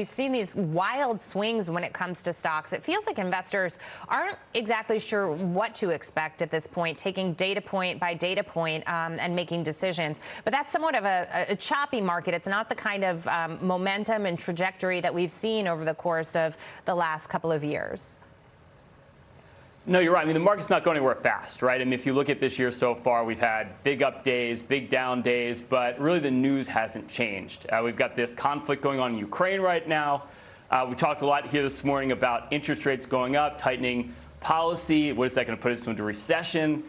we've seen these wild swings when it comes to stocks. It feels like investors aren't exactly sure what to expect at this point, taking data point by data point, um, and making decisions. But that's somewhat of a, a choppy market. It's not the kind of um, momentum and trajectory that we've seen over the course of the last couple of years. No, you're right. I mean, the market's not going anywhere fast, right? I mean, if you look at this year so far, we've had big up days, big down days, but really the news hasn't changed. Uh, we've got this conflict going on in Ukraine right now. Uh, we talked a lot here this morning about interest rates going up, tightening policy. What is that going to put us into recession?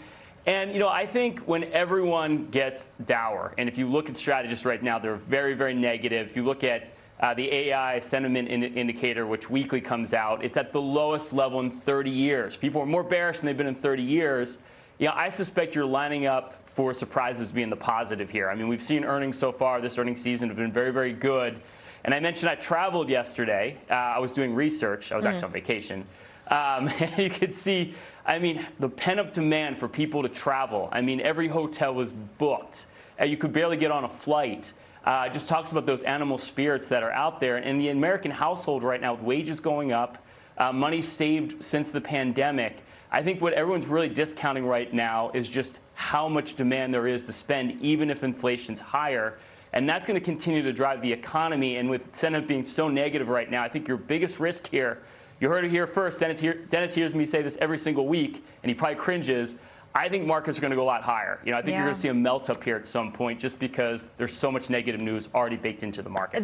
And, you know, I think when everyone gets dour, and if you look at strategists right now, they're very, very negative. If you look at uh, the AAII sentiment in indicator, which weekly comes out, it's at the lowest level in 30 years. People are more bearish than they've been in 30 years. You know, I suspect you're lining up for surprises being the positive here. I mean, we've seen earnings so far this earnings season have been very, very good. And I mentioned I traveled yesterday. Uh, I was doing research. I was mm. actually on vacation. Um, and you could see, I mean, the pent-up demand for people to travel. I mean, every hotel was booked. Uh, you could barely get on a flight uh, just talks about those animal spirits that are out there. And the American household right now, with wages going up, uh, money saved since the pandemic, I think what everyone's really discounting right now is just how much demand there is to spend, even if inflation's higher. And that's going to continue to drive the economy. And with sentiment being so negative right now, I think your biggest risk here, you heard it here first. Dennis, hear, Dennis hears me say this every single week, and he probably cringes. I think markets are going to go a lot higher. You know, I think yeah. you're going to see a melt up here at some point just because there's so much negative news already baked into the market.